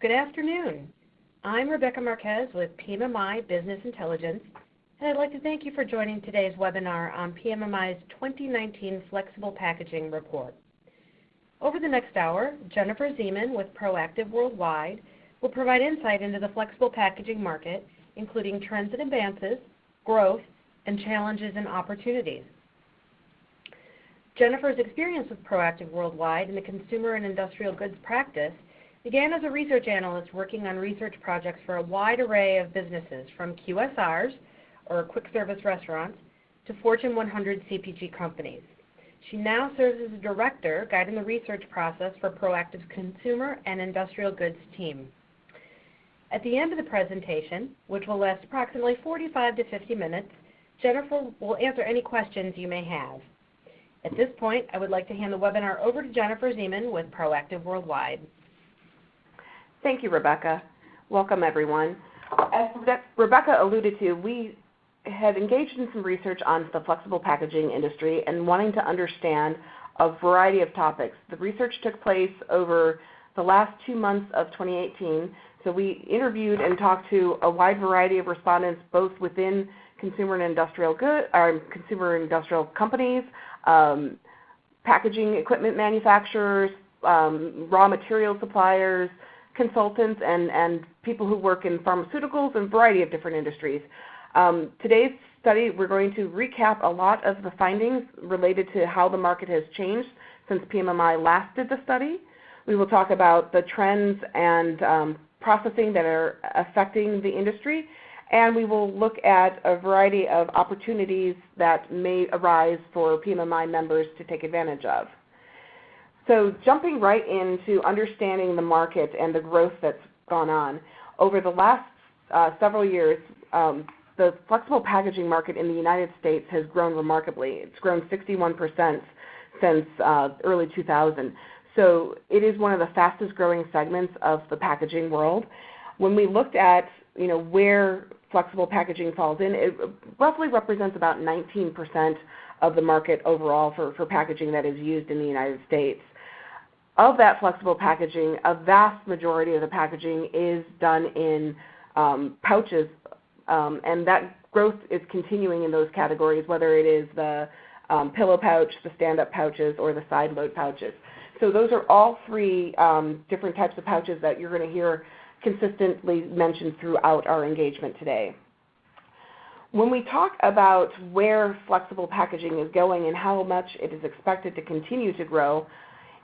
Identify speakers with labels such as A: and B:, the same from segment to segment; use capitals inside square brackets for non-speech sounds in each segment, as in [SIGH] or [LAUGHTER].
A: Good afternoon. I'm Rebecca Marquez with PMMI Business Intelligence, and I'd like to thank you for joining today's webinar on PMMI's 2019 Flexible Packaging Report. Over the next hour, Jennifer Zeman with Proactive Worldwide will provide insight into the flexible packaging market, including trends and advances, growth, and challenges and opportunities. Jennifer's experience with Proactive Worldwide in the consumer and industrial goods practice began as a research analyst working on research projects for a wide array of businesses from QSRs, or quick service restaurants, to Fortune 100 CPG companies. She now serves as a director guiding the research process for Proactive's consumer and industrial goods team. At the end of the presentation, which will last approximately 45 to 50 minutes, Jennifer will answer any questions you may have. At this point, I would like to hand the webinar over to Jennifer Zeman with Proactive Worldwide.
B: Thank you, Rebecca. Welcome, everyone. As Rebecca alluded to, we had engaged in some research on the flexible packaging industry and wanting to understand a variety of topics. The research took place over the last two months of 2018. So we interviewed and talked to a wide variety of respondents, both within consumer and industrial good, or consumer and industrial companies, um, packaging equipment manufacturers, um, raw material suppliers, consultants and, and people who work in pharmaceuticals and a variety of different industries. Um, today's study, we're going to recap a lot of the findings related to how the market has changed since PMMI last did the study. We will talk about the trends and um, processing that are affecting the industry, and we will look at a variety of opportunities that may arise for PMMI members to take advantage of. So jumping right into understanding the market and the growth that's gone on. Over the last uh, several years, um, the flexible packaging market in the United States has grown remarkably. It's grown 61% since uh, early 2000. So it is one of the fastest growing segments of the packaging world. When we looked at you know, where flexible packaging falls in, it roughly represents about 19% of the market overall for, for packaging that is used in the United States of that flexible packaging, a vast majority of the packaging is done in um, pouches, um, and that growth is continuing in those categories, whether it is the um, pillow pouch, the stand-up pouches, or the side load pouches. So those are all three um, different types of pouches that you're going to hear consistently mentioned throughout our engagement today. When we talk about where flexible packaging is going and how much it is expected to continue to grow,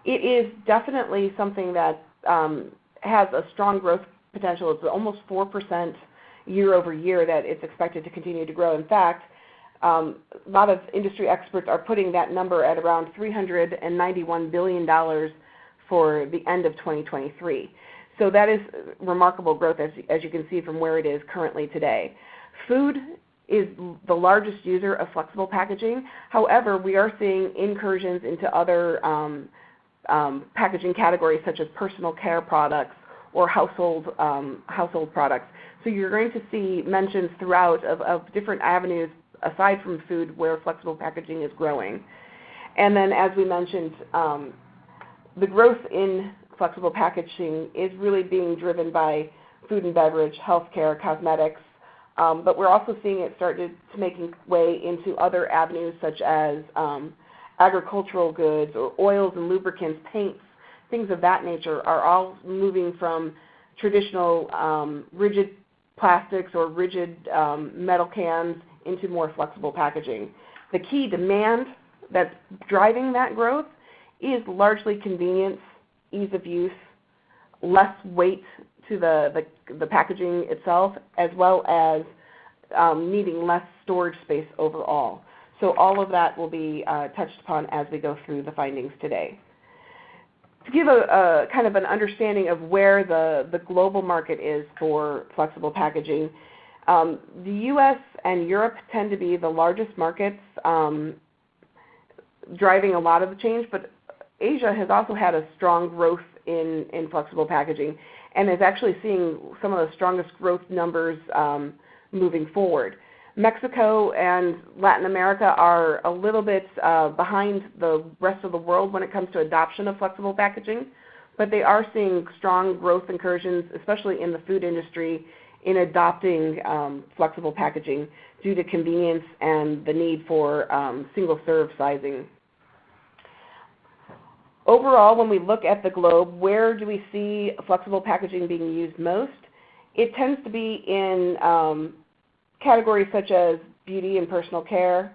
B: it is definitely something that um, has a strong growth potential. It's almost 4% year over year that it's expected to continue to grow. In fact, um, a lot of industry experts are putting that number at around $391 billion for the end of 2023. So that is remarkable growth as, as you can see from where it is currently today. Food is the largest user of flexible packaging. However, we are seeing incursions into other um, um, packaging categories such as personal care products or household, um, household products. So you're going to see mentions throughout of, of different avenues aside from food where flexible packaging is growing. And then as we mentioned, um, the growth in flexible packaging is really being driven by food and beverage, healthcare, cosmetics, um, but we're also seeing it start to, to making way into other avenues such as um, agricultural goods or oils and lubricants, paints, things of that nature are all moving from traditional um, rigid plastics or rigid um, metal cans into more flexible packaging. The key demand that's driving that growth is largely convenience, ease of use, less weight to the, the, the packaging itself, as well as um, needing less storage space overall. So all of that will be uh, touched upon as we go through the findings today. To give a, a, kind of an understanding of where the, the global market is for flexible packaging, um, the U.S. and Europe tend to be the largest markets um, driving a lot of the change, but Asia has also had a strong growth in, in flexible packaging and is actually seeing some of the strongest growth numbers um, moving forward. Mexico and Latin America are a little bit uh, behind the rest of the world when it comes to adoption of flexible packaging, but they are seeing strong growth incursions, especially in the food industry, in adopting um, flexible packaging due to convenience and the need for um, single-serve sizing. Overall, when we look at the globe, where do we see flexible packaging being used most? It tends to be in um, categories such as beauty and personal care,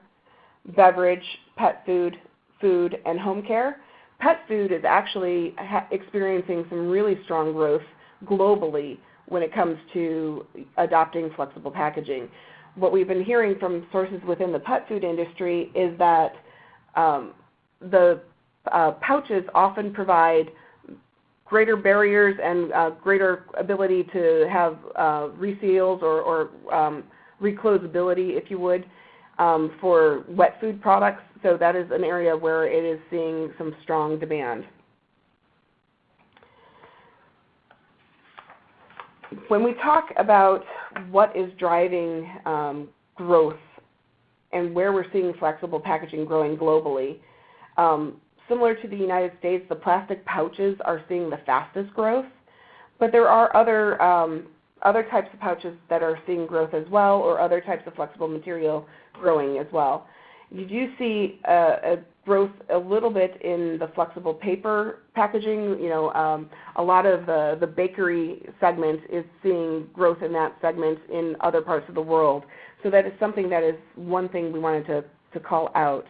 B: beverage, pet food, food, and home care. Pet food is actually experiencing some really strong growth globally when it comes to adopting flexible packaging. What we've been hearing from sources within the pet food industry is that um, the uh, pouches often provide greater barriers and uh, greater ability to have uh, reseals or, or um, reclosability, if you would, um, for wet food products. So that is an area where it is seeing some strong demand. When we talk about what is driving um, growth and where we're seeing flexible packaging growing globally, um, similar to the United States, the plastic pouches are seeing the fastest growth, but there are other um, other types of pouches that are seeing growth as well, or other types of flexible material growing as well. You do see a, a growth a little bit in the flexible paper packaging. You know, um, a lot of the, the bakery segment is seeing growth in that segment in other parts of the world. So that is something that is one thing we wanted to, to call out.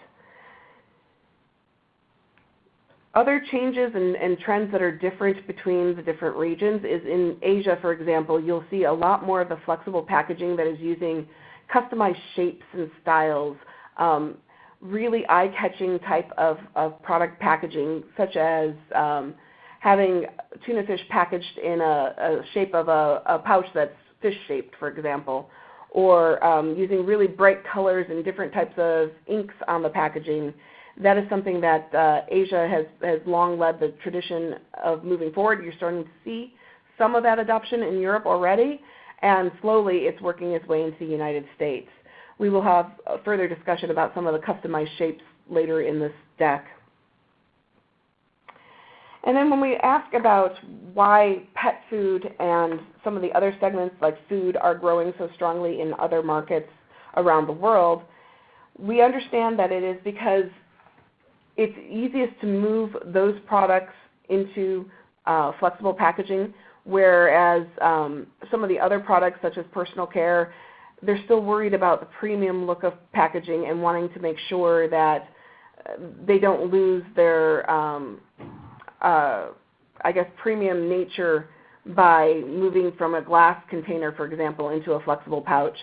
B: Other changes and, and, trends that are different between the different regions is in Asia, for example, you'll see a lot more of the flexible packaging that is using customized shapes and styles, um, really eye-catching type of, of product packaging, such as um, having tuna fish packaged in a, a shape of a, a, pouch that's fish-shaped, for example, or um, using really bright colors and different types of inks on the packaging that is something that uh, Asia has, has long led the tradition of moving forward. You're starting to see some of that adoption in Europe already, and slowly it's working its way into the United States. We will have a further discussion about some of the customized shapes later in this deck. And then when we ask about why pet food and some of the other segments like food are growing so strongly in other markets around the world, we understand that it is because it's easiest to move those products into uh, flexible packaging, whereas um, some of the other products such as personal care, they're still worried about the premium look of packaging and wanting to make sure that uh, they don't lose their, um, uh, I guess, premium nature by moving from a glass container, for example, into a flexible pouch.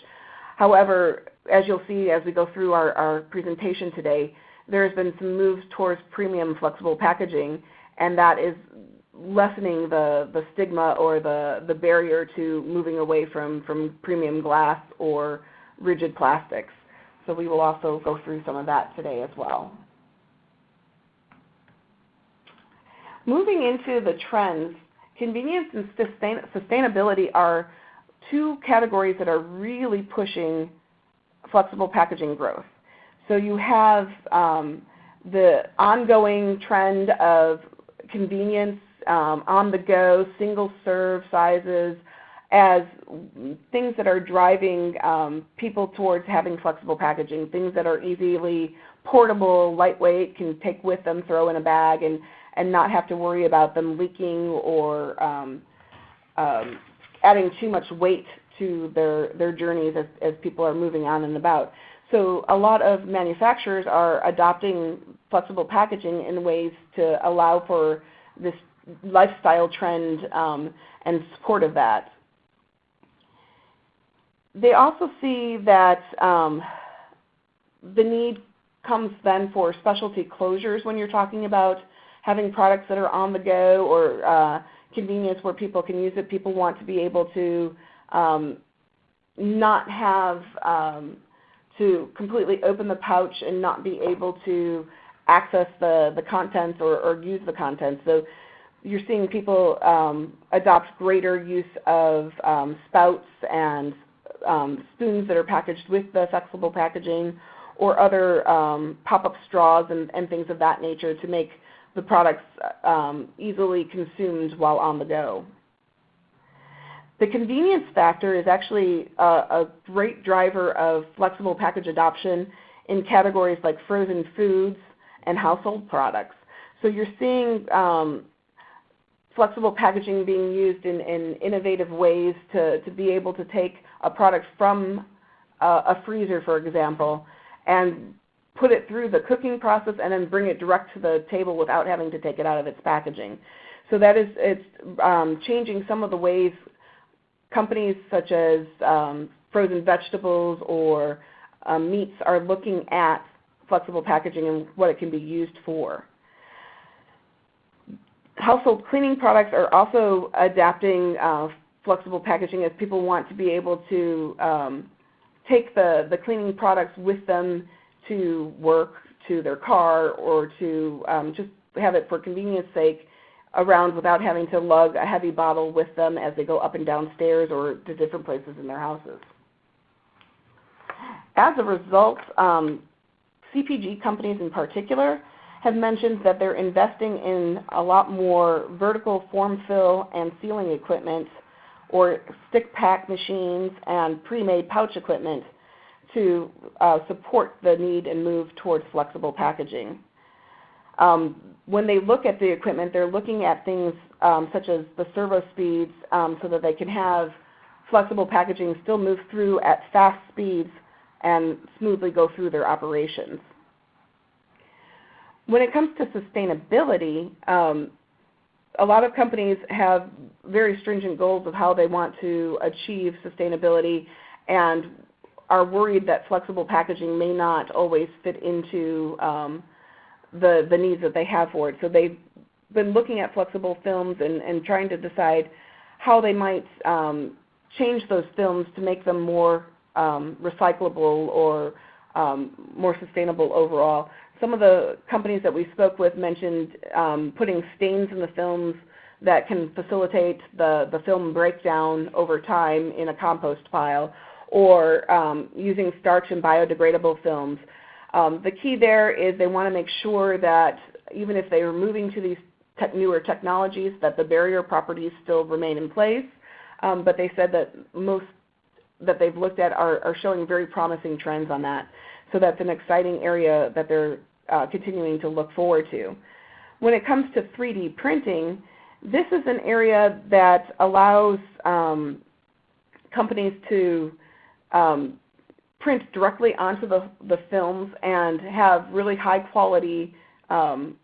B: However, as you'll see as we go through our, our presentation today, there's been some moves towards premium flexible packaging, and that is lessening the, the stigma or the, the barrier to moving away from, from premium glass or rigid plastics. So we will also go through some of that today as well. Moving into the trends, convenience and sustain sustainability are two categories that are really pushing flexible packaging growth. So you have um, the ongoing trend of convenience, um, on the go, single serve sizes as things that are driving um, people towards having flexible packaging, things that are easily portable, lightweight, can take with them, throw in a bag, and, and not have to worry about them leaking or um, um, adding too much weight to their, their journeys as, as people are moving on and about. So a lot of manufacturers are adopting flexible packaging in ways to allow for this lifestyle trend um, and support of that. They also see that um, the need comes then for specialty closures when you're talking about having products that are on the go or uh, convenience where people can use it. People want to be able to um, not have um, to completely open the pouch and not be able to access the, the contents or, or use the contents. So you're seeing people um, adopt greater use of um, spouts and um, spoons that are packaged with the flexible packaging or other um, pop-up straws and, and, things of that nature to make the products um, easily consumed while on the go. The convenience factor is actually a, a great driver of flexible package adoption in categories like frozen foods and household products. So you're seeing um, flexible packaging being used in, in, innovative ways to, to be able to take a product from a freezer, for example, and put it through the cooking process and then bring it direct to the table without having to take it out of its packaging. So that is it's um, changing some of the ways companies such as um, frozen vegetables or um, meats are looking at flexible packaging and what it can be used for. Household cleaning products are also adapting uh, flexible packaging as people want to be able to um, take the, the cleaning products with them to work, to their car, or to um, just have it for convenience sake around without having to lug a heavy bottle with them as they go up and down stairs or to different places in their houses. As a result, um, CPG companies in particular have mentioned that they're investing in a lot more vertical form fill and sealing equipment or stick pack machines and pre-made pouch equipment to uh, support the need and move towards flexible packaging. Um, when they look at the equipment, they're looking at things um, such as the servo speeds um, so that they can have flexible packaging still move through at fast speeds and smoothly go through their operations. When it comes to sustainability, um, a lot of companies have very stringent goals of how they want to achieve sustainability and are worried that flexible packaging may not always fit into um, the, the needs that they have for it. So they've been looking at flexible films and, and trying to decide how they might um, change those films to make them more um, recyclable or um, more sustainable overall. Some of the companies that we spoke with mentioned um, putting stains in the films that can facilitate the, the film breakdown over time in a compost pile or um, using starch and biodegradable films. Um, the key there is they want to make sure that even if they are moving to these newer technologies, that the barrier properties still remain in place. Um, but they said that most that they've looked at are, are, showing very promising trends on that. So that's an exciting area that they're uh, continuing to look forward to. When it comes to 3D printing, this is an area that allows um, companies to um, print directly onto the, the films and have really high quality um,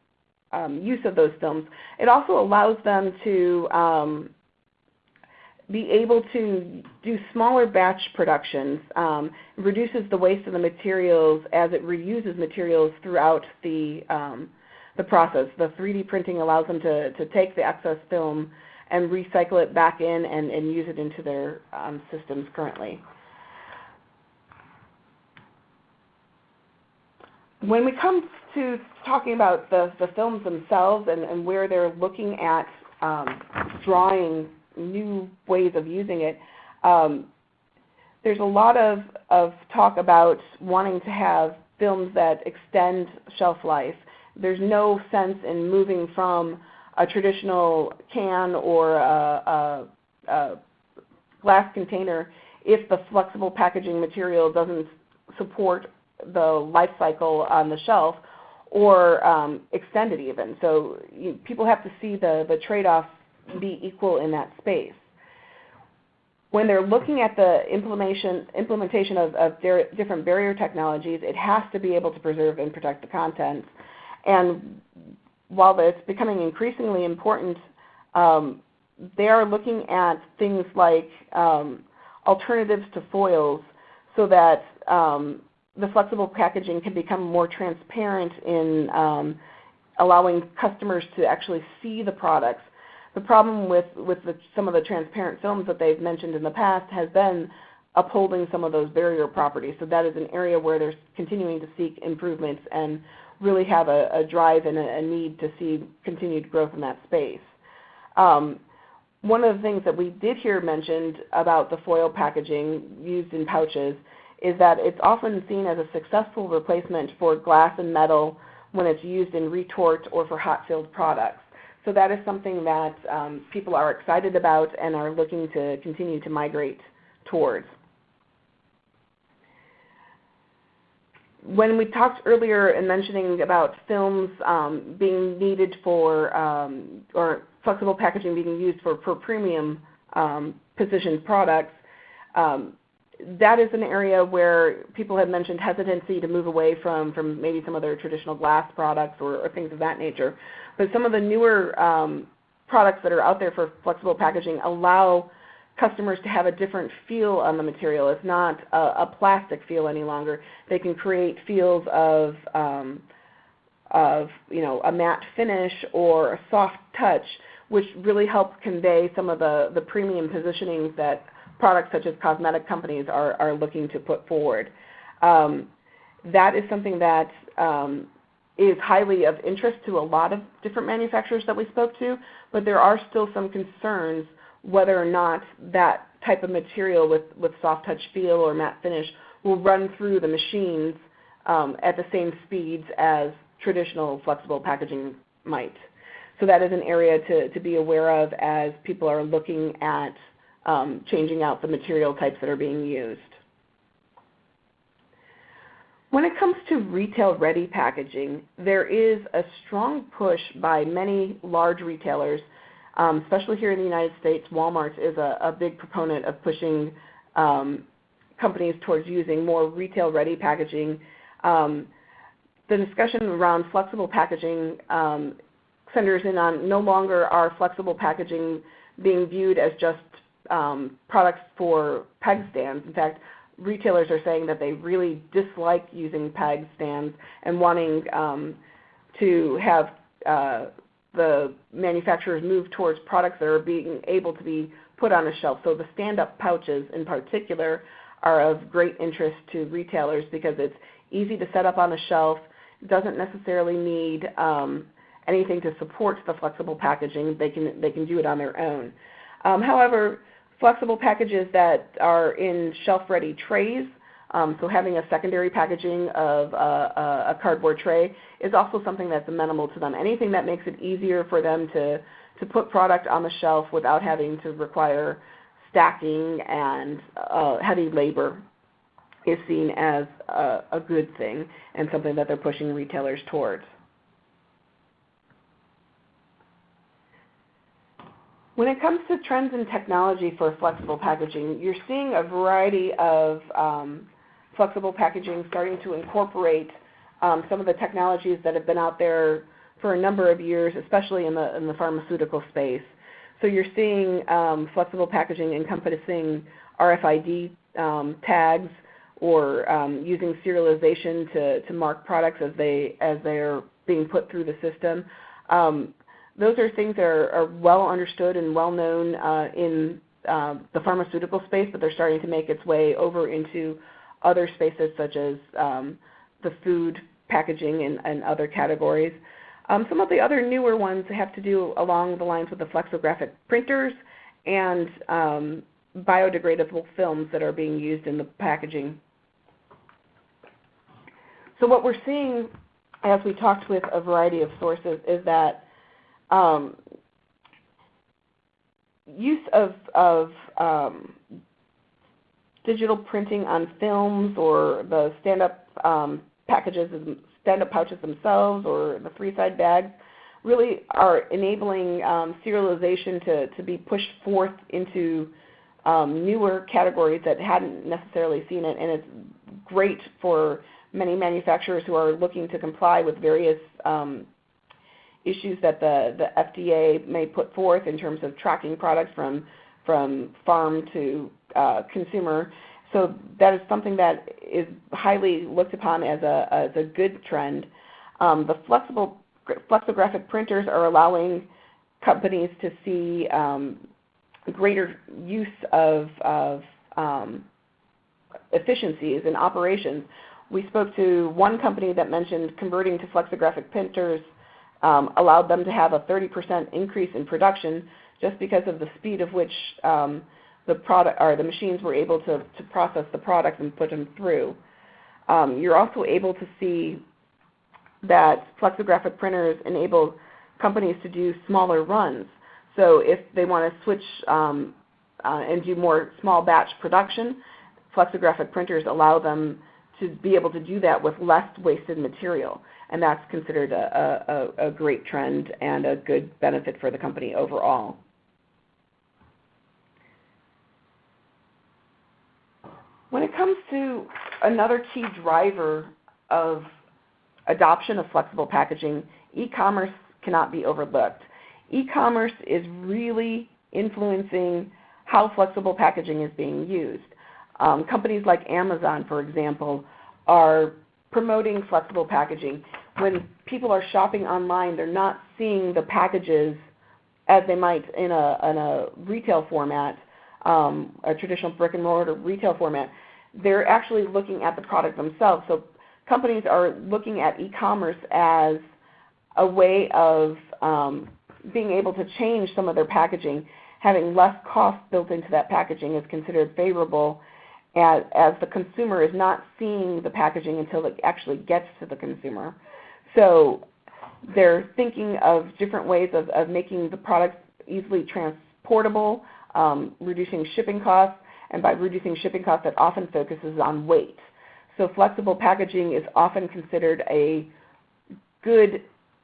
B: um, use of those films. It also allows them to um, be able to do smaller batch productions, um, reduces the waste of the materials as it reuses materials throughout the, um, the process. The 3D printing allows them to, to take the excess film and recycle it back in and, and use it into their um, systems currently. When we come to talking about the, the films themselves and, and where they're looking at um, drawing new ways of using it, um, there's a lot of, of talk about wanting to have films that extend shelf life. There's no sense in moving from a traditional can or a, a, a glass container if the flexible packaging material doesn't support the life cycle on the shelf or um, extend it even. So you, people have to see the, the trade-off be equal in that space. When they're looking at the implementation, implementation of, of different barrier technologies, it has to be able to preserve and protect the contents. And while it's becoming increasingly important, um, they are looking at things like um, alternatives to foils so that um, the flexible packaging can become more transparent in um, allowing customers to actually see the products. The problem with, with the, some of the transparent films that they've mentioned in the past has been upholding some of those barrier properties. So that is an area where they're continuing to seek improvements and really have a, a drive and a, a, need to see continued growth in that space. Um, one of the things that we did hear mentioned about the foil packaging used in pouches is that it's often seen as a successful replacement for glass and metal when it's used in retort or for hot filled products. So that is something that um, people are excited about and are looking to continue to migrate towards. When we talked earlier in mentioning about films um, being needed for, um, or flexible packaging being used for, for premium um, positioned products, um, that is an area where people have mentioned hesitancy to move away from, from maybe some of their traditional glass products or, or things of that nature. But some of the newer um, products that are out there for flexible packaging allow customers to have a different feel on the material. It's not a, a plastic feel any longer. They can create feels of, um, of you know, a matte finish or a soft touch, which really help convey some of the, the premium positionings that products such as cosmetic companies are, are looking to put forward. Um, that is something that um, is highly of interest to a lot of different manufacturers that we spoke to, but there are still some concerns whether or not that type of material with, with soft touch feel or matte finish will run through the machines um, at the same speeds as traditional flexible packaging might. So that is an area to, to be aware of as people are looking at um, changing out the material types that are being used. When it comes to retail-ready packaging, there is a strong push by many large retailers, um, especially here in the United States. Walmart is a, a big proponent of pushing um, companies towards using more retail-ready packaging. Um, the discussion around flexible packaging um, centers in on no longer are flexible packaging being viewed as just um, products for peg stands. In fact, retailers are saying that they really dislike using peg stands and wanting um, to have uh, the manufacturers move towards products that are being able to be put on a shelf. So the stand-up pouches in particular are of great interest to retailers because it's easy to set up on a shelf, doesn't necessarily need um, anything to support the flexible packaging. They can, they can do it on their own. Um, however, flexible packages that are in shelf-ready trays, um, so having a secondary packaging of a, a, cardboard tray is also something that's amenable to them. Anything that makes it easier for them to, to put product on the shelf without having to require stacking and uh, heavy labor is seen as a, a good thing and something that they're pushing retailers towards. When it comes to trends in technology for flexible packaging, you're seeing a variety of um, flexible packaging starting to incorporate um, some of the technologies that have been out there for a number of years, especially in the, in the pharmaceutical space. So you're seeing um, flexible packaging encompassing RFID um, tags or um, using serialization to, to mark products as they as they're being put through the system. Um, those are things that are, are well understood and well known uh, in uh, the pharmaceutical space, but they're starting to make its way over into other spaces such as um, the food packaging and, and other categories. Um, some of the other newer ones have to do along the lines with the flexographic printers and um, biodegradable films that are being used in the packaging. So what we're seeing as we talked with a variety of sources is that um, use of, of um, digital printing on films or the stand-up um, packages, stand-up pouches themselves or the three-side bags really are enabling um, serialization to, to be pushed forth into um, newer categories that hadn't necessarily seen it. And it's great for many manufacturers who are looking to comply with various um, issues that the, the FDA may put forth in terms of tracking products from, from farm to uh, consumer. So that is something that is highly looked upon as a, as a good trend. Um, the flexible flexographic printers are allowing companies to see um, greater use of, of um, efficiencies in operations. We spoke to one company that mentioned converting to flexographic printers um, allowed them to have a 30% increase in production just because of the speed of which um, the product or the machines were able to, to process the products and put them through. Um, you're also able to see that flexographic printers enable companies to do smaller runs. So if they want to switch um, uh, and do more small batch production, flexographic printers allow them to be able to do that with less wasted material. And that's considered a, a, a great trend and a good benefit for the company overall. When it comes to another key driver of adoption of flexible packaging, e-commerce cannot be overlooked. E-commerce is really influencing how flexible packaging is being used. Um, companies like Amazon, for example, are promoting flexible packaging. When people are shopping online, they're not seeing the packages as they might in a, in a retail format, um, a traditional brick and mortar retail format they're actually looking at the product themselves. So companies are looking at e-commerce as a way of um, being able to change some of their packaging. Having less cost built into that packaging is considered favorable as, as the consumer is not seeing the packaging until it actually gets to the consumer. So they're thinking of different ways of, of making the product easily transportable, um, reducing shipping costs, and by reducing shipping costs, that often focuses on weight. So flexible packaging is often considered a good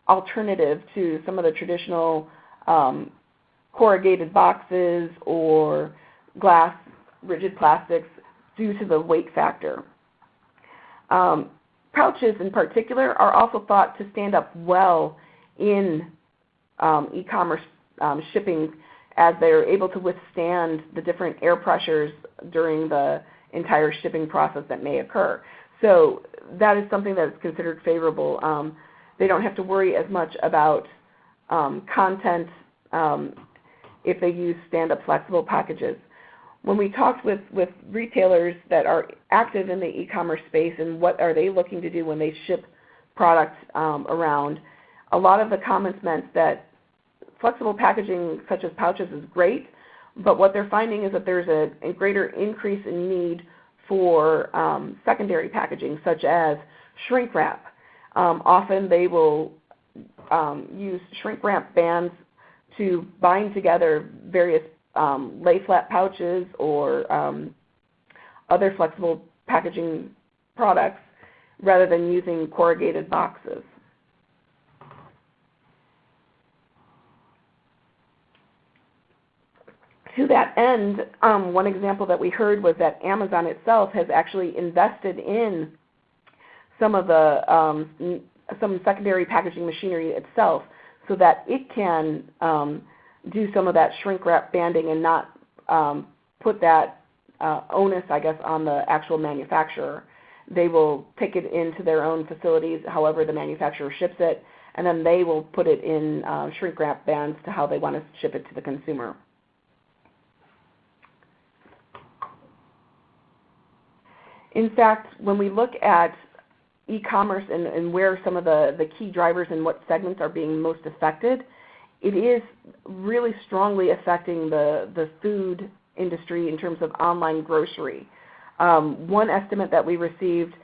B: alternative to some of the traditional um, corrugated boxes or glass rigid plastics due to the weight factor. Um, pouches in particular are also thought to stand up well in um, e-commerce um, shipping as they're able to withstand the different air pressures during the entire shipping process that may occur. So that is something that is considered favorable. Um, they don't have to worry as much about um, content um, if they use stand-up flexible packages. When we talked with, with retailers that are active in the e-commerce space and what are they looking to do when they ship products um, around, a lot of the comments meant that flexible packaging such as pouches is great, but what they're finding is that there's a, a greater increase in need for um, secondary packaging such as shrink wrap. Um, often they will um, use shrink wrap bands to bind together various um, lay flat pouches or um, other flexible packaging products rather than using corrugated boxes. to that end, um, one example that we heard was that Amazon itself has actually invested in some of the um, some secondary packaging machinery itself, so that it can um, do some of that shrink wrap banding and not um, put that uh, onus, I guess, on the actual manufacturer. They will take it into their own facilities, however the manufacturer ships it, and then they will put it in uh, shrink wrap bands to how they want to ship it to the consumer. In fact, when we look at e-commerce and, and, where some of the, the key drivers and what segments are being most affected, it is really strongly affecting the, the food industry in terms of online grocery. Um, one estimate that we received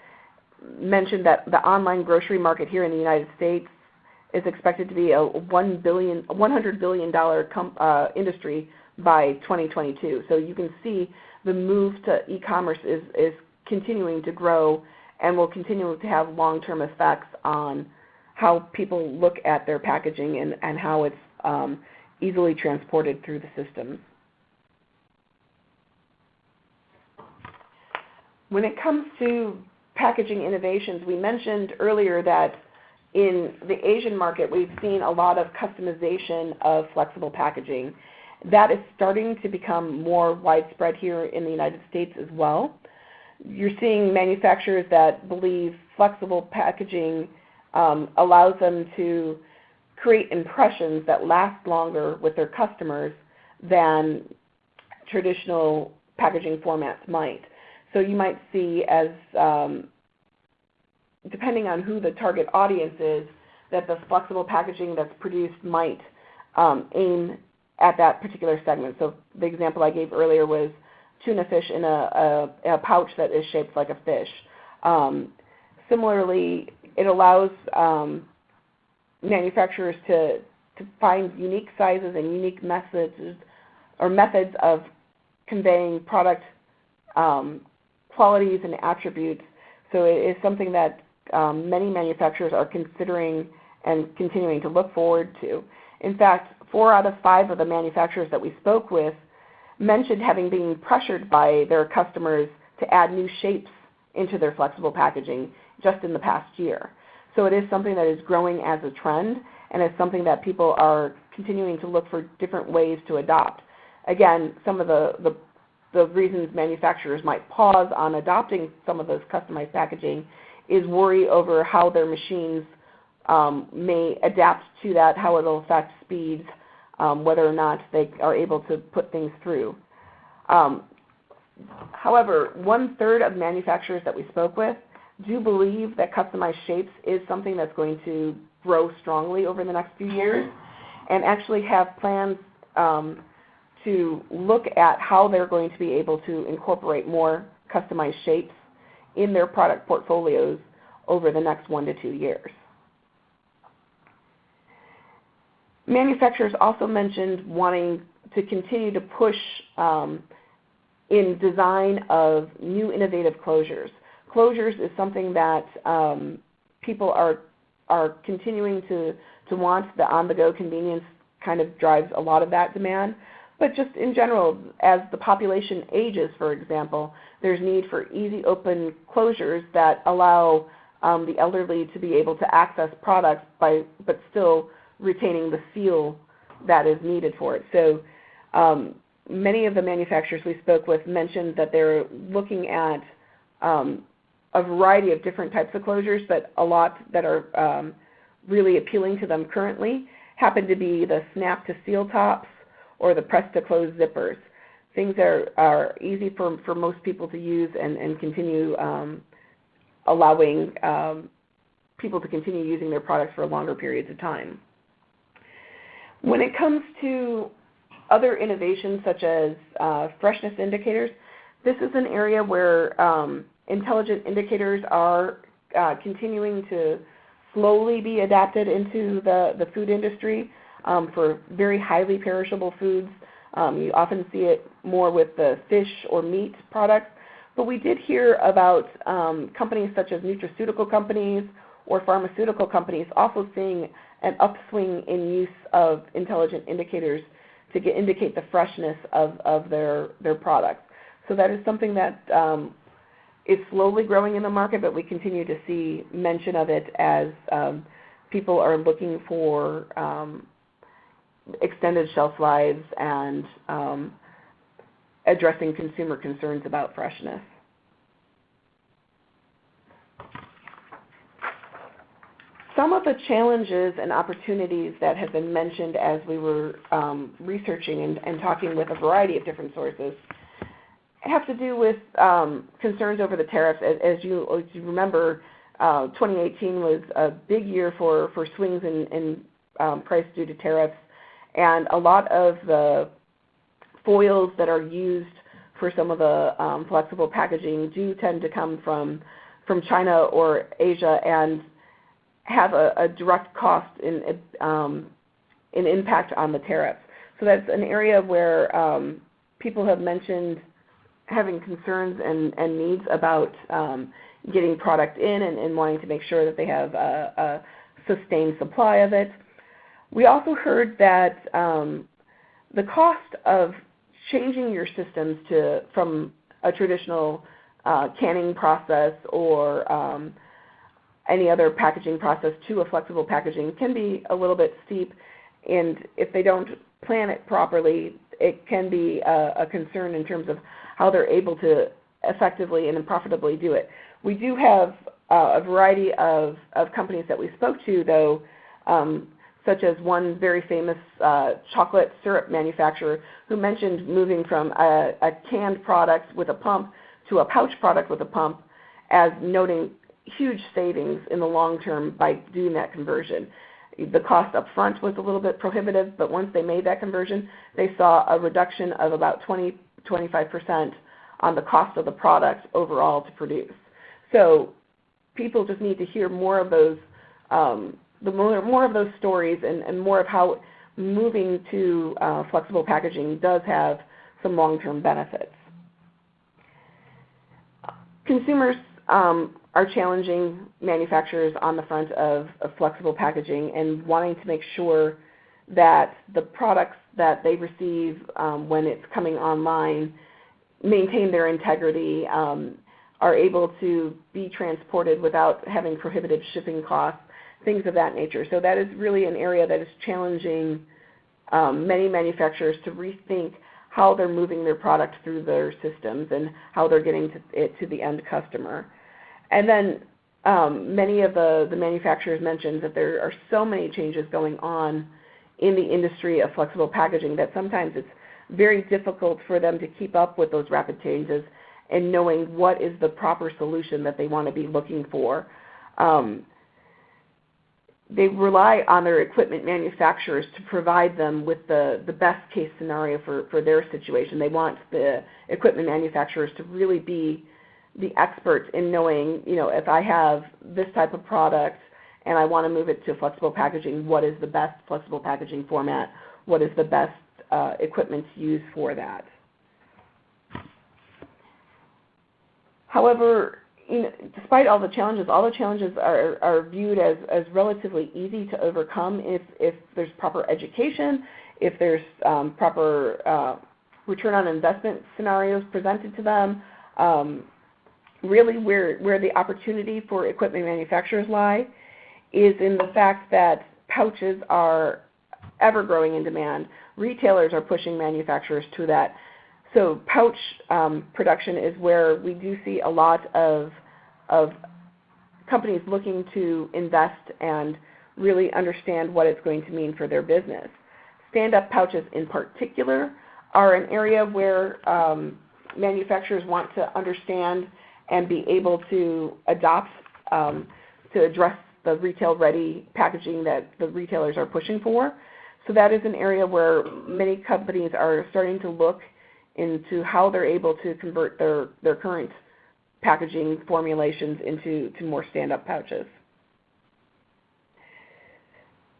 B: mentioned that the online grocery market here in the United States is expected to be a $1 billion, $100 billion uh, industry by 2022. So you can see the move to e-commerce is, is continuing to grow and will continue to have long-term effects on how people look at their packaging and, and how it's um, easily transported through the systems. When it comes to packaging innovations, we mentioned earlier that in the Asian market, we've seen a lot of customization of flexible packaging. That is starting to become more widespread here in the United States as well you're seeing manufacturers that believe flexible packaging um, allows them to create impressions that last longer with their customers than traditional packaging formats might. So you might see as, um, depending on who the target audience is, that the flexible packaging that's produced might um, aim at that particular segment. So the example I gave earlier was tuna fish in a, a, a pouch that is shaped like a fish. Um, similarly, it allows um, manufacturers to, to find unique sizes and unique methods or methods of conveying product um, qualities and attributes. So it is something that um, many manufacturers are considering and continuing to look forward to. In fact, four out of five of the manufacturers that we spoke with mentioned having been pressured by their customers to add new shapes into their flexible packaging just in the past year. So it is something that is growing as a trend and it's something that people are continuing to look for different ways to adopt. Again, some of the, the, the reasons manufacturers might pause on adopting some of those customized packaging is worry over how their machines um, may adapt to that, how it will affect speeds, um, whether or not they are able to put things through. Um, however, one third of manufacturers that we spoke with do believe that customized shapes is something that's going to grow strongly over the next few years and actually have plans um, to look at how they're going to be able to incorporate more customized shapes in their product portfolios over the next one to two years. Manufacturers also mentioned wanting to continue to push um, in design of new innovative closures. Closures is something that um, people are are continuing to, to want. The on-the-go convenience kind of drives a lot of that demand. But just in general, as the population ages, for example, there's need for easy open closures that allow um, the elderly to be able to access products by, but still retaining the seal that is needed for it. So um, many of the manufacturers we spoke with mentioned that they're looking at um, a variety of different types of closures, but a lot that are um, really appealing to them currently happen to be the snap to seal tops or the press to close zippers. Things are, are easy for, for most people to use and, and continue um, allowing um, people to continue using their products for longer periods of time. When it comes to other innovations such as uh, freshness indicators, this is an area where um, intelligent indicators are uh, continuing to slowly be adapted into the, the food industry um, for very highly perishable foods. Um, you often see it more with the fish or meat products. But we did hear about um, companies such as nutraceutical companies or pharmaceutical companies also seeing an upswing in use of intelligent indicators to get, indicate the freshness of, of their, their products. So that is something that um, is slowly growing in the market, but we continue to see mention of it as um, people are looking for um, extended shelf lives and um, addressing consumer concerns about freshness. Some of the challenges and opportunities that have been mentioned as we were um, researching and, and, talking with a variety of different sources have to do with um, concerns over the tariffs. As, as, you, as you, remember, uh, 2018 was a big year for, for swings in, in um, price due to tariffs, and a lot of the foils that are used for some of the um, flexible packaging do tend to come from from China or Asia, and have a, a direct cost in um, an impact on the tariffs. So that's an area where um, people have mentioned having concerns and, and needs about um, getting product in and, and, wanting to make sure that they have a, a, sustained supply of it. We also heard that um, the cost of changing your systems to from a traditional uh, canning process or um, any other packaging process to a flexible packaging can be a little bit steep, and if they don't plan it properly, it can be a, a concern in terms of how they're able to effectively and profitably do it. We do have uh, a variety of, of companies that we spoke to, though, um, such as one very famous uh, chocolate syrup manufacturer who mentioned moving from a, a canned product with a pump to a pouch product with a pump as noting huge savings in the long term by doing that conversion. The cost up front was a little bit prohibitive, but once they made that conversion, they saw a reduction of about 20, 25% on the cost of the product overall to produce. So people just need to hear more of those, um, the more, more of those stories and, and more of how moving to uh, flexible packaging does have some long-term benefits. Consumers um, are challenging manufacturers on the front of, of, flexible packaging and wanting to make sure that the products that they receive um, when it's coming online maintain their integrity, um, are able to be transported without having prohibitive shipping costs, things of that nature. So that is really an area that is challenging um, many manufacturers to rethink how they're moving their product through their systems and how they're getting to it to the end customer. And then um, many of the, the manufacturers mentioned that there are so many changes going on in the industry of flexible packaging that sometimes it's very difficult for them to keep up with those rapid changes and knowing what is the proper solution that they want to be looking for. Um, they rely on their equipment manufacturers to provide them with the, the best case scenario for, for their situation. They want the equipment manufacturers to really be the experts in knowing, you know, if I have this type of product and I want to move it to flexible packaging, what is the best flexible packaging format? What is the best uh, equipment to use for that? However, you know, despite all the challenges, all the challenges are, are viewed as, as relatively easy to overcome if, if there's proper education, if there's um, proper uh, return on investment scenarios presented to them. Um, really where, where the opportunity for equipment manufacturers lie is in the fact that pouches are ever growing in demand. Retailers are pushing manufacturers to that. So pouch um, production is where we do see a lot of, of companies looking to invest and really understand what it's going to mean for their business. Stand-up pouches in particular are an area where um, manufacturers want to understand and be able to adopt um, to address the retail-ready packaging that the retailers are pushing for. So that is an area where many companies are starting to look into how they're able to convert their, their current packaging formulations into to more stand-up pouches.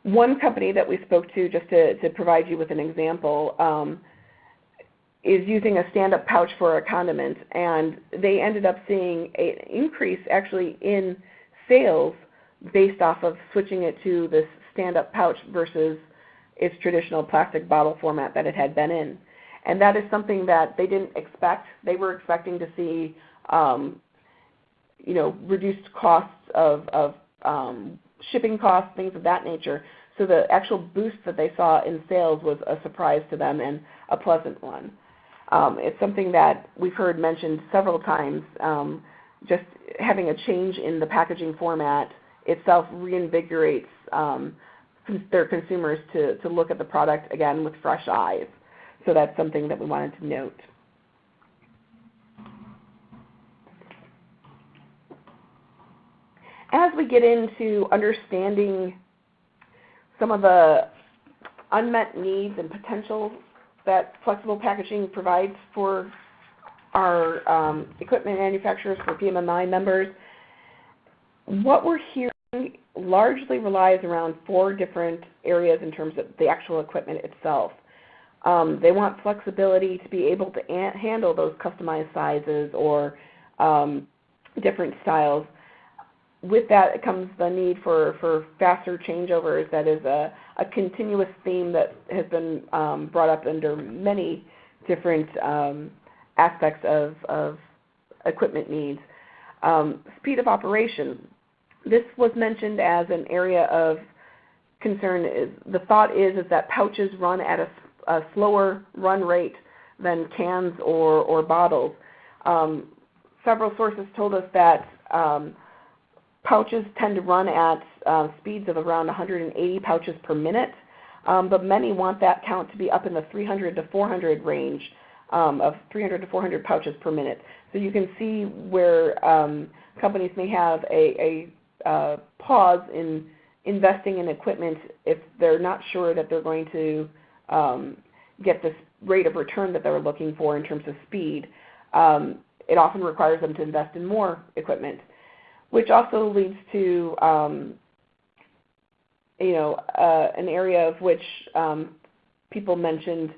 B: One company that we spoke to, just to, to provide you with an example, um, is using a stand-up pouch for a condiment, and they ended up seeing an increase actually in sales based off of switching it to this stand-up pouch versus its traditional plastic bottle format that it had been in. And that is something that they didn't expect. They were expecting to see, um, you know, reduced costs of, of um, shipping costs, things of that nature. So the actual boost that they saw in sales was a surprise to them and a pleasant one. Um, it's something that we've heard mentioned several times. Um, just having a change in the packaging format itself reinvigorates um, their consumers to, to look at the product again with fresh eyes. So that's something that we wanted to note. As we get into understanding some of the unmet needs and potential that flexible packaging provides for our um, equipment manufacturers for PMMI members, what we're hearing largely relies around four different areas in terms of the actual equipment itself. Um, they want flexibility to be able to handle those customized sizes or um, different styles. With that comes the need for, for faster changeovers. That is a, a continuous theme that has been um, brought up under many different um, aspects of, of equipment needs. Um, speed of operation. This was mentioned as an area of concern. The thought is, is that pouches run at a, a slower run rate than cans or, or bottles. Um, several sources told us that um, pouches tend to run at uh, speeds of around 180 pouches per minute, um, but many want that count to be up in the 300 to 400 range um, of 300 to 400 pouches per minute. So you can see where um, companies may have a, a uh, pause in investing in equipment if they're not sure that they're going to um, get this rate of return that they're looking for in terms of speed. Um, it often requires them to invest in more equipment. which also leads to um, you know uh, an area of which um, people mentioned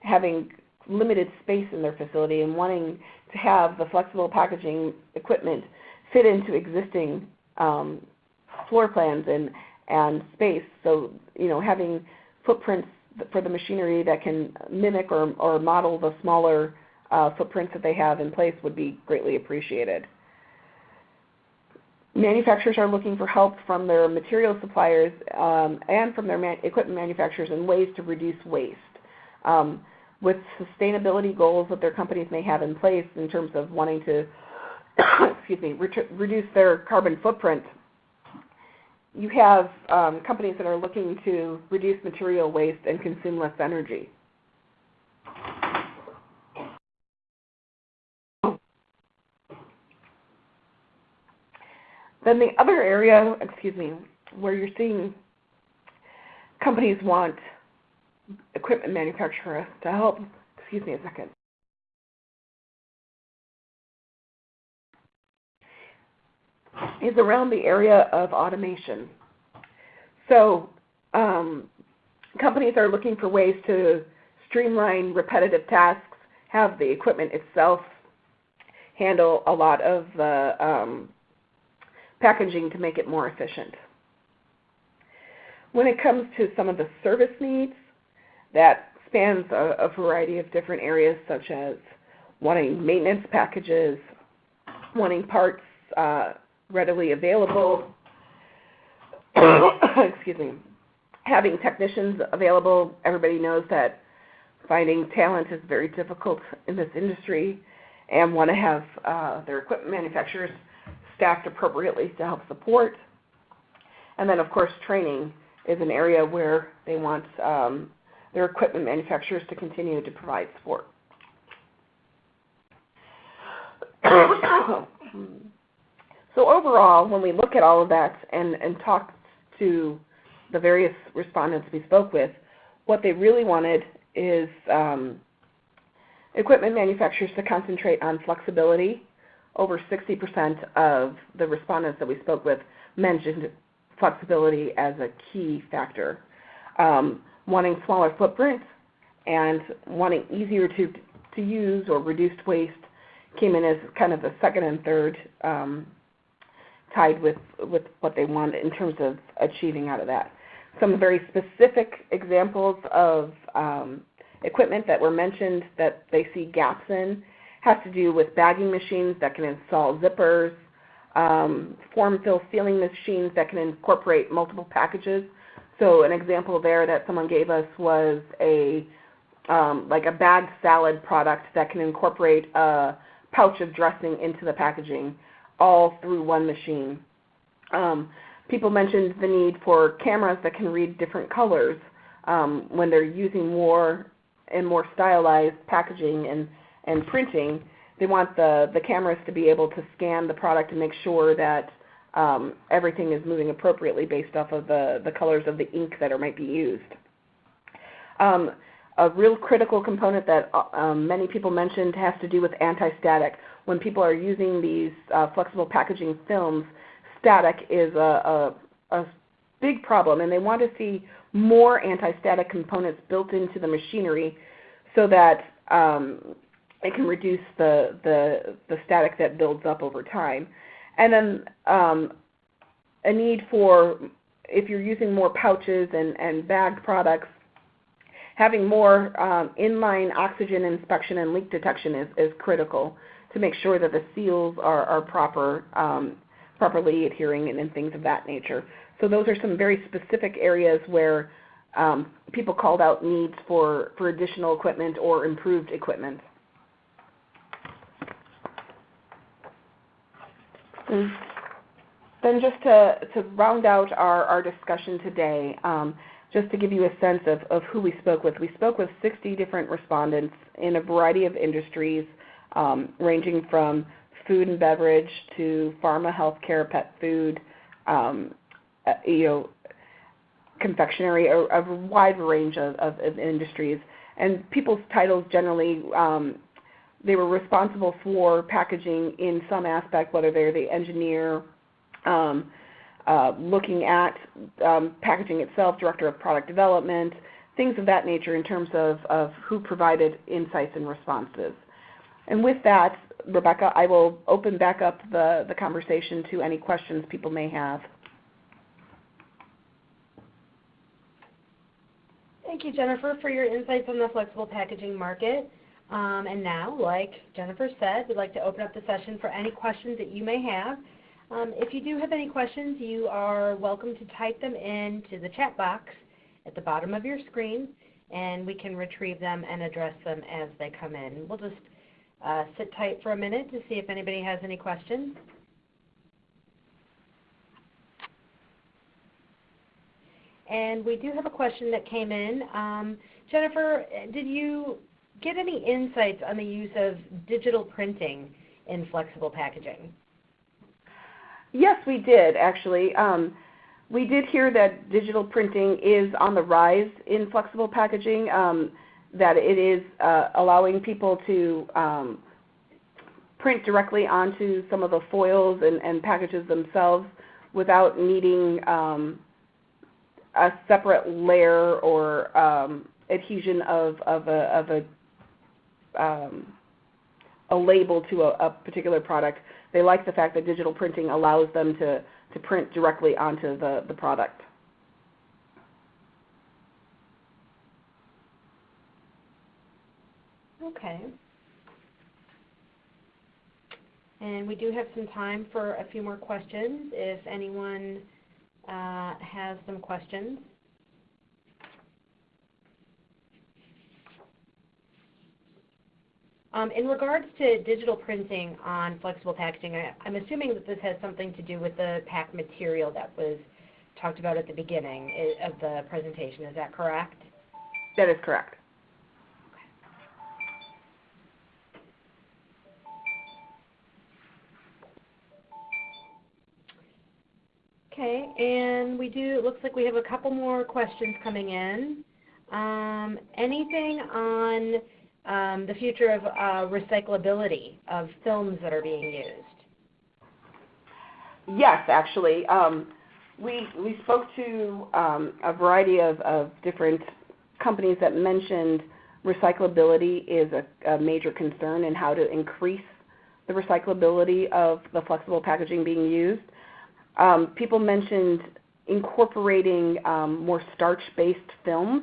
B: having limited space in their facility and wanting to have the flexible packaging equipment fit into existing um, floor plans and and space. So you know having footprints for the machinery that can mimic or, or model the smaller uh, footprints that they have in place would be greatly appreciated. Manufacturers are looking for help from their material suppliers um, and from their man equipment manufacturers in ways to reduce waste. Um, with sustainability goals that their companies may have in place in terms of wanting to [COUGHS] excuse me, reduce their carbon footprint, you have um, companies that are looking to reduce material waste and consume less energy. Then the other area, excuse me, where you're seeing companies want equipment manufacturers to help, excuse me a second. Is around the area of automation. So um, companies are looking for ways to streamline repetitive tasks, have the equipment itself handle a lot of the um, packaging to make it more efficient. When it comes to some of the service needs, that spans a, a variety of different areas such as wanting maintenance packages, wanting parts uh, readily available, [COUGHS] excuse me, having technicians available. Everybody knows that finding talent is very difficult in this industry and want to have uh, their equipment manufacturers staffed appropriately to help support. And then, of course, training is an area where they want um, their equipment manufacturers to continue to provide support. [COUGHS] So overall, when we look at all of that and, and talk to the various respondents we spoke with, what they really wanted is um, equipment manufacturers to concentrate on flexibility. Over 60% of the respondents that we spoke with mentioned flexibility as a key factor. Um, wanting smaller footprints and wanting easier to, to use or reduced waste came in as kind of the second and third um, tied with, with what they want in terms of achieving out of that. Some very specific examples of um, equipment that were mentioned that they see gaps in has to do with bagging machines that can install zippers, um, form fill sealing machines that can incorporate multiple packages. So an example there that someone gave us was a um, like a bagged salad product that can incorporate a pouch of dressing into the packaging all through one machine. Um, people mentioned the need for cameras that can read different colors um, when they're using more and more stylized packaging and, and printing. They want the, the cameras to be able to scan the product and make sure that um, everything is moving appropriately based off of the, the colors of the ink that are, might be used. Um, a real critical component that uh, um, many people mentioned has to do with anti-static when people are using these uh, flexible packaging films, static is a, a, a big problem, and they want to see more anti-static components built into the machinery so that um, it can reduce the, the, the static that builds up over time. And then um, a need for, if you're using more pouches and, and bagged products, having more um, inline oxygen inspection and leak detection is, is critical to make sure that the seals are, are proper, um, properly adhering and, and, things of that nature. So those are some very specific areas where um, people called out needs for, for additional equipment or improved equipment. Then just to, to round out our, our discussion today, um, just to give you a sense of, of who we spoke with, we spoke with 60 different respondents in a variety of industries um, ranging from food and beverage to pharma, healthcare, pet food, um, uh, you know, confectionery, a, a wide range of, of, of, industries. And people's titles generally, um, they were responsible for packaging in some aspect, whether they're the engineer um, uh, looking at um, packaging itself, director of product development, things of that nature in terms of, of who provided insights and responses. And with that, Rebecca, I will open back up the, the conversation to any questions people may have.
A: Thank you, Jennifer, for your insights on the flexible packaging market. Um, and now, like Jennifer said, we'd like to open up the session for any questions that you may have. Um, if you do have any questions, you are welcome to type them into the chat box at the bottom of your screen, and we can retrieve them and address them as they come in. We'll just uh, sit tight for a minute to see if anybody has any questions. And we do have a question that came in. Um, Jennifer, did you get any insights on the use of digital printing in flexible packaging?
B: Yes, we did actually. Um, we did hear that digital printing is on the rise in flexible packaging. Um, that it is uh, allowing people to um, print directly onto some of the foils and, and packages themselves without needing um, a separate layer or um, adhesion of, of a, of a, um, a label to a, a, particular product. They like the fact that digital printing allows them to, to print directly onto the, the product.
A: Okay. And we do have some time for a few more questions if anyone uh, has some questions. Um, in regards to digital printing on flexible packaging, I, am assuming that this has something to do with the pack material that was talked about at the beginning eh, of the presentation. Is that correct?
B: That is correct.
A: Okay, and we do, it looks like we have a couple more questions coming in. Um, anything on um, the future of uh, recyclability of films that are being used?
B: Yes, actually. Um, we, we spoke to um, a variety of, of different companies that mentioned recyclability is a, a major concern and how to increase the recyclability of the flexible packaging being used. Um, people mentioned incorporating um, more starch-based films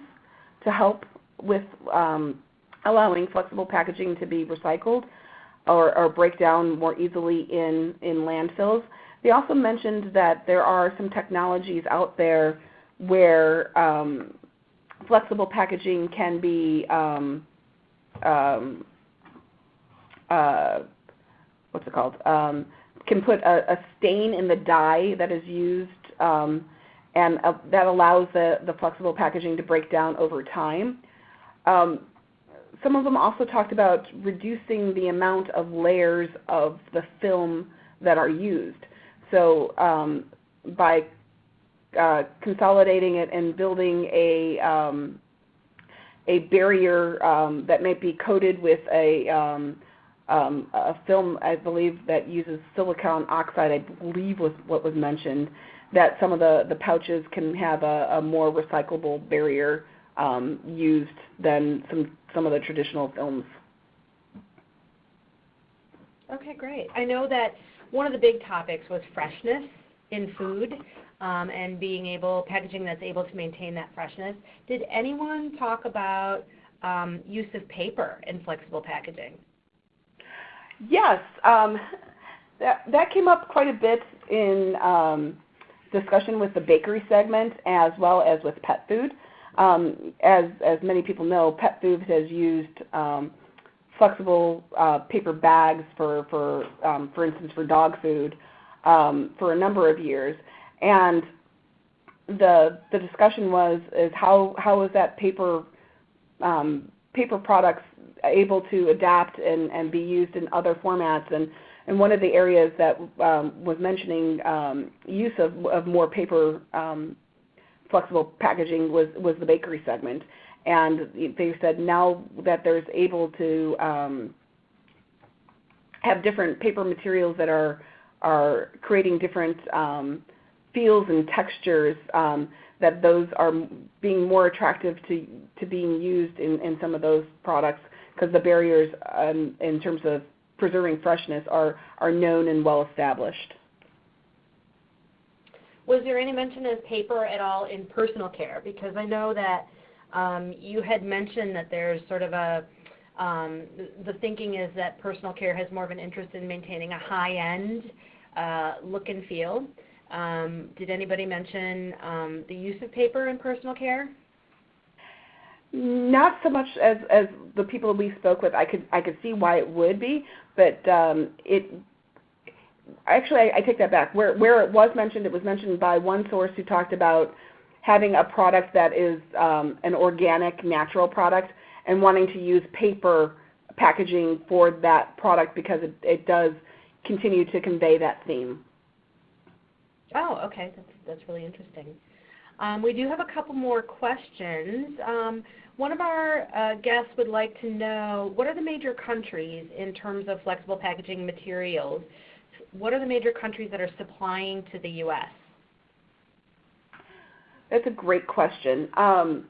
B: to help with um, allowing flexible packaging to be recycled or, break down more easily in, in landfills. They also mentioned that there are some technologies out there where flexible packaging can be uh, what's it called? Can put a, a stain in the dye that is used, um, and uh, that allows the, the flexible packaging to break down over time. Um, some of them also talked about reducing the amount of layers of the film that are used. So um, by uh, consolidating it and building a um, a barrier um, that may be coated with a um, um, a film, I believe, that uses silicon oxide, I believe was what was mentioned, that some of the, the pouches can have a, a more recyclable barrier um, used than some, some of the traditional films.
A: Okay, great. I know that one of the big topics was freshness in food um, and being able, packaging that's able to maintain that freshness. Did anyone talk about um, use of paper in flexible packaging?
B: Yes, um, that, that came up quite a bit in um, discussion with the bakery segment as well as with pet food. Um, as, as many people know, pet food has used um, flexible uh, paper bags for, for, um, for instance, for dog food um, for a number of years. And the, the discussion was is how, how is that paper, paper products able to adapt and, and be used in other formats. And, and one of the areas that um, was mentioning um, use of, of more paper um, flexible packaging was, was the bakery segment. And they said now that there's able to um, have different paper materials that are are creating different um, feels and textures um, that those are being more attractive to, to being used in, in some of those products because the barriers um, in terms of preserving freshness are, are known and well established.
A: Was there any mention of paper at all in personal care? Because I know that um, you had mentioned that there's sort of a um, the thinking is that personal care has more of an interest in maintaining a high-end uh, look and feel. Um, did anybody mention um, the use of paper in personal care?
B: Not so much as, as the people we spoke with. I could I could see why it would be, but um, it actually I, I take that back. Where where it was mentioned, it was mentioned by one source who talked about having a product that is um, an organic, natural product, and wanting to use paper packaging for that product because it, it does continue to convey that theme.
A: Oh, okay. That's, that's really interesting. Um, we do have a couple more questions. Um, one of our uh, guests would like to know what are the major countries in terms of flexible packaging materials? What are the major countries that are supplying to the U.S.?
B: That's a great question. Um,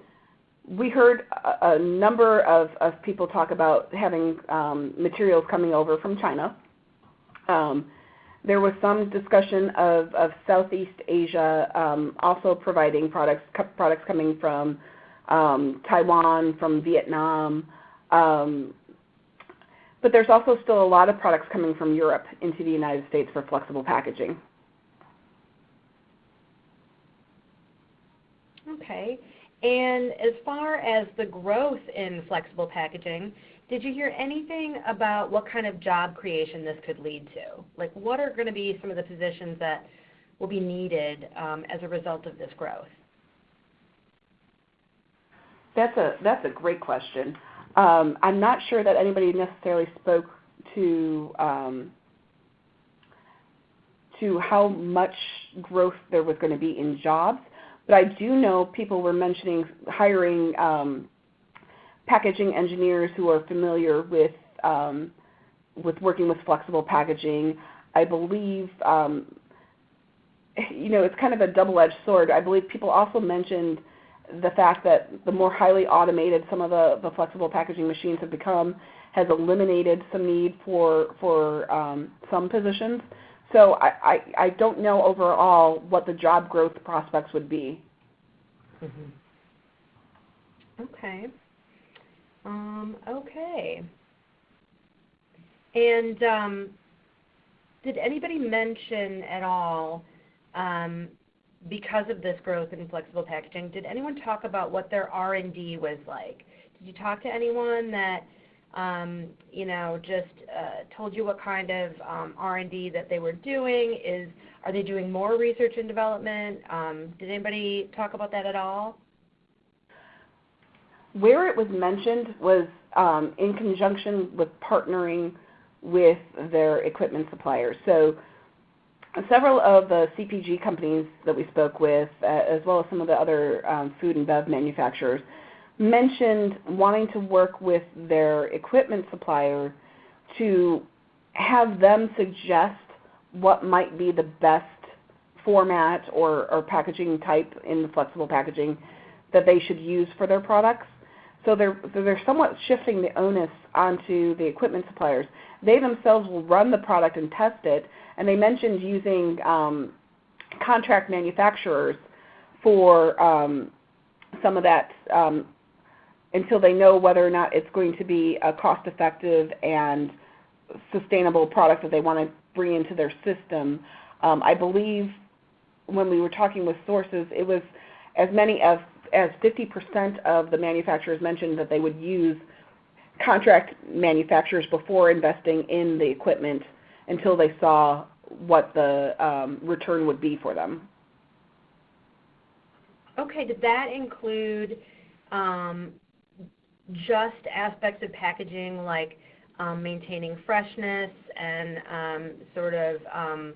B: we heard a, a number of, of, people talk about having um, materials coming over from China. Um, there was some discussion of, of Southeast Asia um, also providing products, products coming from um, Taiwan, from Vietnam. Um, but there's also still a lot of products coming from Europe into the United States for flexible packaging.
A: Okay. And as far as the growth in flexible packaging, did you hear anything about what kind of job creation this could lead to? Like what are going to be some of the positions that will be needed um, as a result of this growth?
B: That's a that's a great question. Um, I'm not sure that anybody necessarily spoke to um, to how much growth there was going to be in jobs, but I do know people were mentioning hiring um, packaging engineers who are familiar with um, with working with flexible packaging. I believe um, you know it's kind of a double-edged sword. I believe people also mentioned the fact that the more highly automated some of the, the flexible packaging machines have become has eliminated some need for for um, some positions. So I, I, I, don't know overall what the job growth prospects would be.
A: Mm -hmm. Okay. Um, okay. And um, did anybody mention at all, um, because of this growth in flexible packaging, did anyone talk about what their R&D was like? Did you talk to anyone that, um, you know, just uh, told you what kind of um, R&D that they were doing? Is are they doing more research and development? Um, did anybody talk about that at all?
B: Where it was mentioned was um, in conjunction with partnering with their equipment suppliers. So several of the CPG companies that we spoke with, uh, as well as some of the other um, food and bev manufacturers, mentioned wanting to work with their equipment supplier to have them suggest what might be the best format or, or packaging type in the flexible packaging that they should use for their products. So they're, they're somewhat shifting the onus onto the equipment suppliers. They themselves will run the product and test it, and they mentioned using um, contract manufacturers for um, some of that um, until they know whether or not it's going to be a cost-effective and sustainable product that they want to bring into their system. Um, I believe when we were talking with sources, it was as many as as 50% of the manufacturers mentioned that they would use contract manufacturers before investing in the equipment until they saw what the um, return would be for them.
A: Okay, did that include um, just aspects of packaging like um, maintaining freshness and um, sort of um,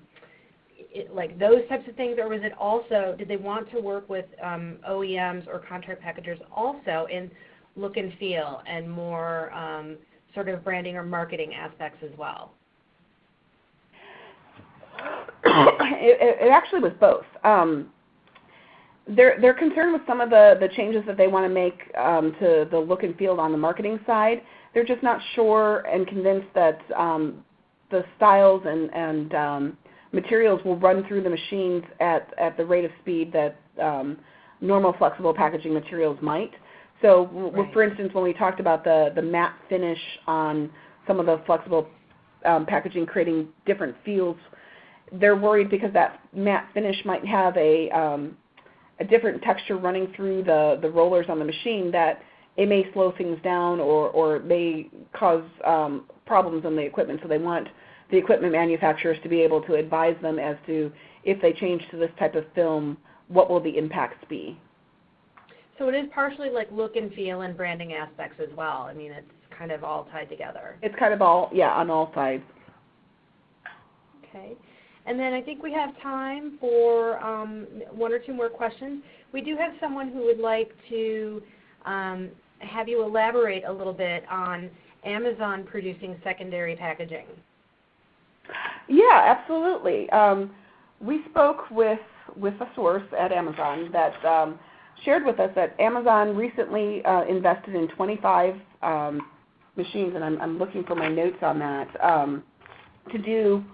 A: it, like those types of things, or was it also, did they want to work with um, OEMs or contract packagers also in look and feel and more um, sort of branding or marketing aspects as well? [COUGHS]
B: it, it actually was both. Um, they're they're concerned with some of the the changes that they want to make um, to the look and feel on the marketing side. They're just not sure and convinced that um, the styles and and um, materials will run through the machines at at the rate of speed that um, normal flexible packaging materials might. So,
A: Right.
B: for instance, when we talked about the the matte finish on some of the flexible um, packaging creating different feels, they're worried because that matte finish might have a um, a different texture running through the, the rollers on the machine that it may slow things down or, or may cause um, problems on the equipment. So they want the equipment manufacturers to be able to advise them as to if they change to this type of film, what will the impacts be.
A: So it is partially like look and feel and branding aspects as well. I mean, it's kind of all tied together.
B: It's kind of all, yeah, on all sides.
A: Okay. And then I think we have time for um, one or two more questions. We do have someone who would like to um, have you elaborate a little bit on Amazon producing secondary packaging.
B: Yeah, absolutely. Um, we spoke with with a source at Amazon that um, shared with us that Amazon recently uh, invested in 25 um, machines, and I'm, I'm looking for my notes on that um, to do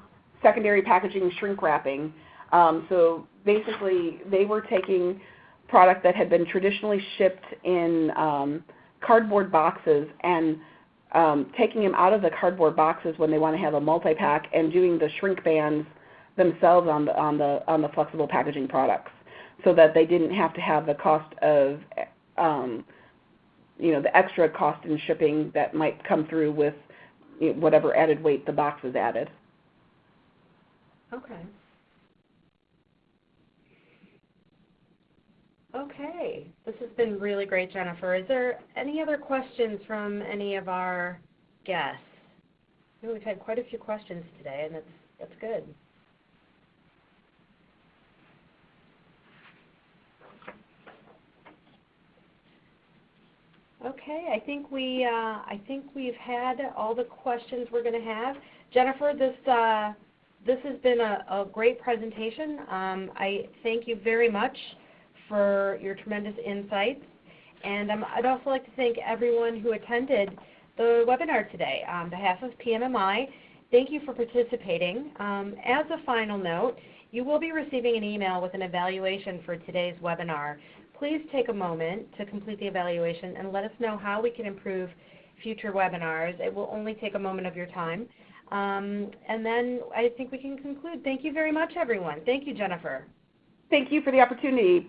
B: secondary packaging shrink wrapping. Um, so basically, they were taking product that had been traditionally shipped in um, cardboard boxes and um, taking them out of the cardboard boxes when they want to have a multi-pack and doing the shrink bands themselves on the on the on the flexible packaging products, so that they didn't have to have the cost of um, you know the extra cost in shipping that might come through with whatever added weight the box is added.
A: Okay. Okay, this has been really great, Jennifer. Is there any other questions from any of our guests? We've had quite a few questions today, and that's that's good. Okay, I think we uh, I think we've had all the questions we're going to have. Jennifer, this uh, this has been a, a great presentation. Um, I thank you very much for your tremendous insights. And um, I'd also like to thank everyone who attended the webinar today. On behalf of PMMI, thank you for participating. Um, as a final note, you will be receiving an email with an evaluation for today's webinar. Please take a moment to complete the evaluation and let us know how we can improve future webinars. It will only take a moment of your time. Um, and then I think we can conclude. Thank you very much, everyone. Thank you, Jennifer.
B: Thank you for the opportunity.